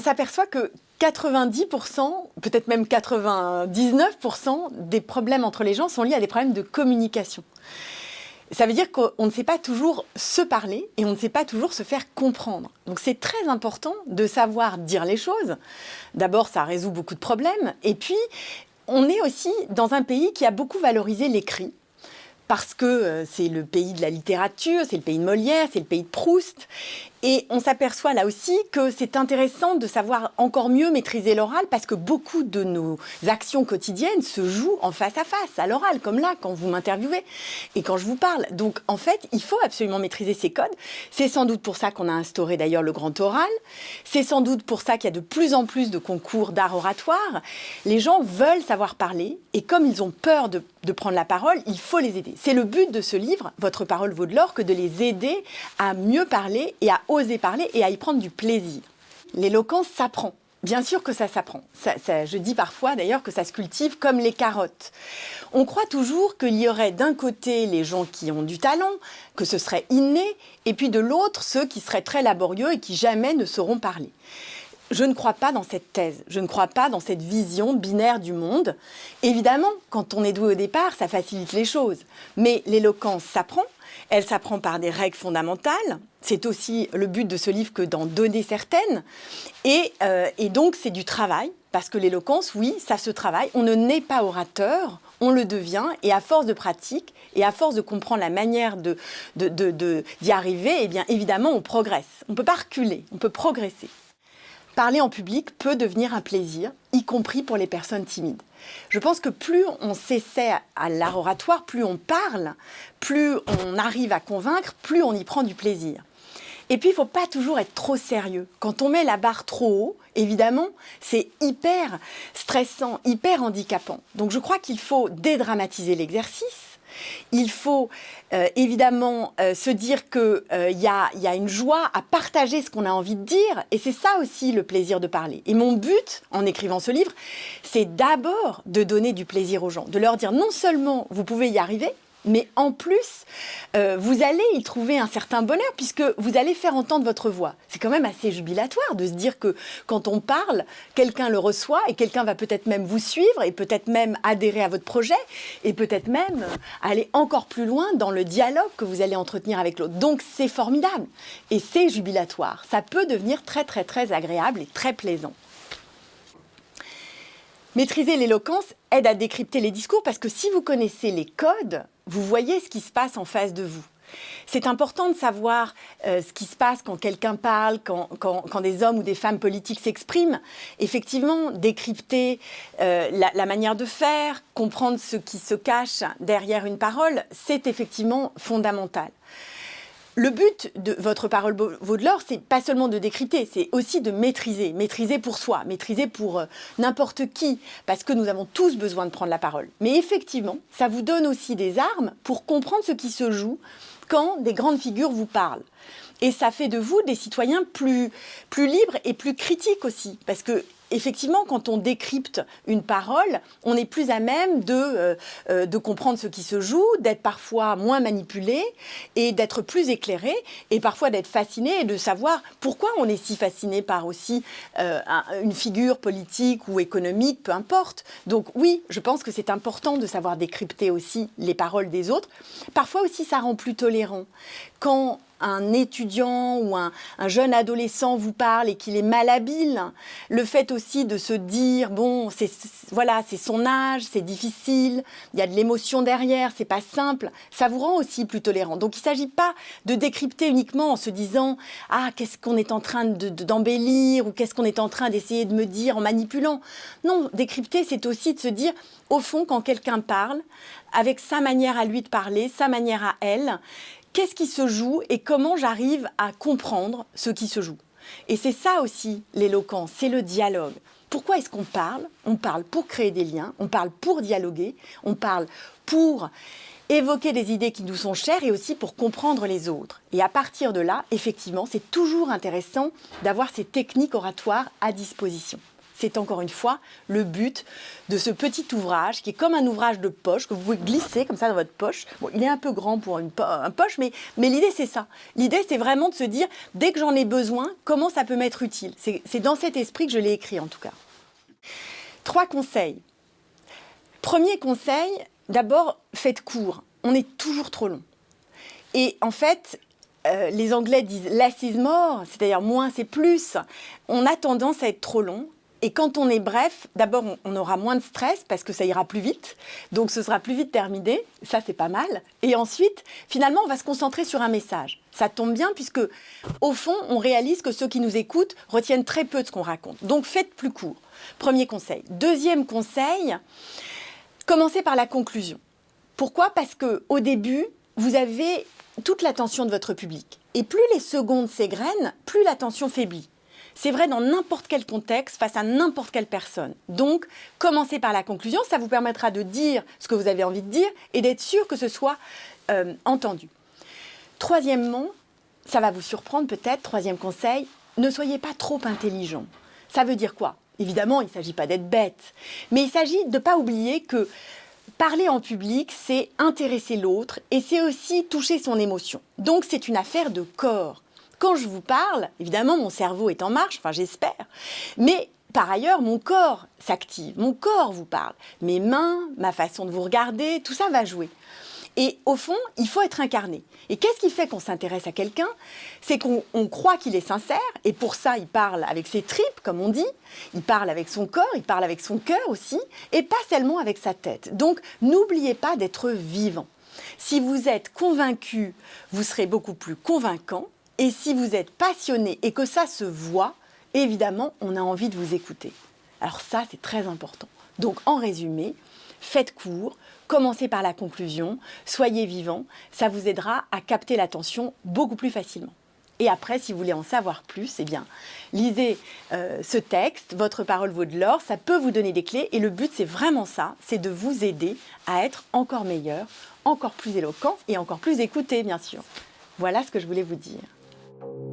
on s'aperçoit que 90%, peut-être même 99% des problèmes entre les gens sont liés à des problèmes de communication. Ça veut dire qu'on ne sait pas toujours se parler et on ne sait pas toujours se faire comprendre. Donc c'est très important de savoir dire les choses. D'abord, ça résout beaucoup de problèmes. Et puis, on est aussi dans un pays qui a beaucoup valorisé l'écrit parce que euh, c'est le pays de la littérature, c'est le pays de Molière, c'est le pays de Proust. Et on s'aperçoit là aussi que c'est intéressant de savoir encore mieux maîtriser l'oral parce que beaucoup de nos actions quotidiennes se jouent en face à face, à l'oral, comme là, quand vous m'interviewez et quand je vous parle. Donc, en fait, il faut absolument maîtriser ces codes. C'est sans doute pour ça qu'on a instauré d'ailleurs le grand oral. C'est sans doute pour ça qu'il y a de plus en plus de concours d'art oratoire. Les gens veulent savoir parler et comme ils ont peur de, prendre la parole, il faut les aider. C'est le but de ce livre, Votre parole vaut de l'or, que de les aider à mieux parler et à oser parler et à y prendre du plaisir. L'éloquence s'apprend. Bien sûr que ça s'apprend. je dis parfois d'ailleurs que ça se cultive comme les carottes. On croit toujours qu'il y aurait d'un côté les gens qui ont du talent, que ce serait inné, et puis de l'autre ceux qui seraient très laborieux et qui jamais ne sauront parler. Je ne crois pas dans cette thèse, je ne crois pas dans cette vision binaire du monde. Évidemment, quand on est doué au départ, ça facilite les choses. Mais l'éloquence s'apprend, elle s'apprend par des règles fondamentales. C'est aussi le but de ce livre que d'en donner certaines. Et, euh, donc, c'est du travail, parce que l'éloquence, oui, ça se travaille. On ne naît pas orateur, on le devient. Et à force de pratique, et à force de comprendre la manière d'y de, arriver, eh bien, évidemment, on progresse. On ne peut pas reculer, on peut progresser parler en public peut devenir un plaisir, y compris pour les personnes timides. Je pense que plus on s'essaie à l'art oratoire, plus on parle, plus on arrive à convaincre, plus on y prend du plaisir. Et puis, il ne faut pas toujours être trop sérieux. Quand on met la barre trop haut, évidemment, c'est hyper stressant, hyper handicapant. Donc, je crois qu'il faut dédramatiser l'exercice il faut euh, évidemment euh, se dire qu'il euh, y, a, une joie à partager ce qu'on a envie de dire, et c'est ça aussi le plaisir de parler. Et mon but, en écrivant ce livre, c'est d'abord de donner du plaisir aux gens, de leur dire non seulement vous pouvez y arriver, mais en plus, euh, vous allez y trouver un certain bonheur puisque vous allez faire entendre votre voix. C'est quand même assez jubilatoire de se dire que quand on parle, quelqu'un le reçoit et quelqu'un va peut-être même vous suivre et peut-être même adhérer à votre projet et peut-être même aller encore plus loin dans le dialogue que vous allez entretenir avec l'autre. Donc c'est formidable et c'est jubilatoire. Ça peut devenir très très très agréable et très plaisant. Maîtriser l'éloquence aide à décrypter les discours parce que si vous connaissez les codes, vous voyez ce qui se passe en face de vous. C'est important de savoir euh, ce qui se passe quand quelqu'un parle, quand, des hommes ou des femmes politiques s'expriment. Effectivement, décrypter euh, la, manière de faire, comprendre ce qui se cache derrière une parole, c'est effectivement fondamental. Le but de votre parole vaut de l'or, c'est pas seulement de décrypter, c'est aussi de maîtriser, maîtriser pour soi, maîtriser pour euh, n'importe qui, parce que nous avons tous besoin de prendre la parole. Mais effectivement, ça vous donne aussi des armes pour comprendre ce qui se joue quand des grandes figures vous parlent. Et ça fait de vous des citoyens plus, plus libres et plus critiques aussi, parce que effectivement, quand on décrypte une parole, on est plus à même de, euh, euh, de comprendre ce qui se joue, d'être parfois moins manipulé et d'être plus éclairé et parfois d'être fasciné et de savoir pourquoi on est si fasciné par aussi euh, une figure politique ou économique, peu importe. Donc oui, je pense que c'est important de savoir décrypter aussi les paroles des autres. Parfois aussi, ça rend plus tolérant. Quand un étudiant ou un, jeune adolescent vous parle et qu'il est malhabile, le fait aussi de se dire bon, c'est voilà, c'est son âge, c'est difficile, il y a de l'émotion derrière, c'est pas simple, ça vous rend aussi plus tolérant. Donc il ne s'agit pas de décrypter uniquement en se disant ah qu'est-ce qu'on est en train d'embellir ou qu'est-ce qu'on est en train d'essayer de me dire en manipulant. Non, décrypter c'est aussi de se dire au fond quand quelqu'un parle avec sa manière à lui de parler, sa manière à elle, qu'est-ce qui se joue et comment j'arrive à comprendre ce qui se joue. Et c'est ça aussi l'éloquence, c'est le dialogue. Pourquoi est-ce qu'on parle? On parle pour créer des liens, on parle pour dialoguer, on parle pour évoquer des idées qui nous sont chères et aussi pour comprendre les autres. Et à partir de là, effectivement, c'est toujours intéressant d'avoir ces techniques oratoires à disposition. C'est encore une fois le but de ce petit ouvrage qui est comme un ouvrage de poche que vous pouvez glisser comme ça dans votre poche. Il est un peu grand pour une un poche, mais, mais l'idée c'est ça. L'idée c'est vraiment de se dire, dès que j'en ai besoin, comment ça peut m'être utile? C'est dans cet esprit que je l'ai écrit en tout cas. Trois conseils. Premier conseil, d'abord, faites court. On est toujours trop long. Et en fait, euh, les Anglais disent less is more, c'est-à-dire moins c'est plus. On a tendance à être trop long. Et quand on est bref, d'abord on aura moins de stress parce que ça ira plus vite, donc ce sera plus vite terminé, ça c'est pas mal. Et ensuite, finalement, on va se concentrer sur un message. Ça tombe bien puisque, au fond, on réalise que ceux qui nous écoutent retiennent très peu de ce qu'on raconte. Donc faites plus court. Premier conseil. Deuxième conseil, commencez par la conclusion. Pourquoi? Parce que au début, vous avez toute l'attention de votre public. Et plus les secondes s'égrènent, plus l'attention faiblit. C'est vrai dans n'importe quel contexte, face à n'importe quelle personne. Donc, commencez par la conclusion, ça vous permettra de dire ce que vous avez envie de dire et d'être sûr que ce soit euh, entendu. Troisièmement, ça va vous surprendre peut-être, troisième conseil, ne soyez pas trop intelligent. Ça veut dire quoi? Évidemment, il ne s'agit pas d'être bête, mais il s'agit de ne pas oublier que Parler en public, c'est intéresser l'autre et c'est aussi toucher son émotion. Donc c'est une affaire de corps. Quand je vous parle, évidemment, mon cerveau est en marche, enfin j'espère, mais par ailleurs, mon corps s'active, mon corps vous parle. Mes mains, ma façon de vous regarder, tout ça va jouer. Et au fond, il faut être incarné. Et qu'est-ce qui fait qu'on s'intéresse à quelqu'un? C'est qu'on croit qu'il est sincère, et pour ça, il parle avec ses tripes, comme on dit, il parle avec son corps, il parle avec son cœur aussi, et pas seulement avec sa tête. Donc, n'oubliez pas d'être vivant. Si vous êtes convaincu, vous serez beaucoup plus convaincant, et si vous êtes passionné et que ça se voit, évidemment, on a envie de vous écouter. Alors ça, c'est très important. Donc, en résumé, faites court, commencez par la conclusion, soyez vivant, ça vous aidera à capter l'attention beaucoup plus facilement. Et après, si vous voulez en savoir plus, eh bien, lisez euh, ce texte, Votre parole vaut de l'or, ça peut vous donner des clés. Et le but, c'est vraiment ça, c'est de vous aider à être encore meilleur, encore plus éloquent et encore plus écouté, bien sûr. Voilà ce que je voulais vous dire. thank you.